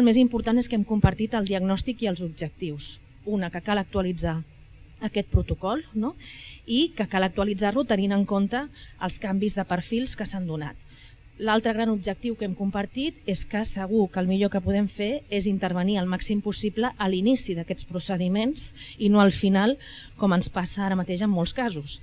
El més important és que hem compartit el diagnòstic i els objectius. Una, que cal actualitzar aquest protocol no? i que cal actualitzar-lo tenint en compte els canvis de perfils que s'han donat. L'altre gran objectiu que hem compartit és que segur que el millor que podem fer és intervenir el màxim possible a l'inici d'aquests procediments i no al final, com ens passa ara mateix en molts casos.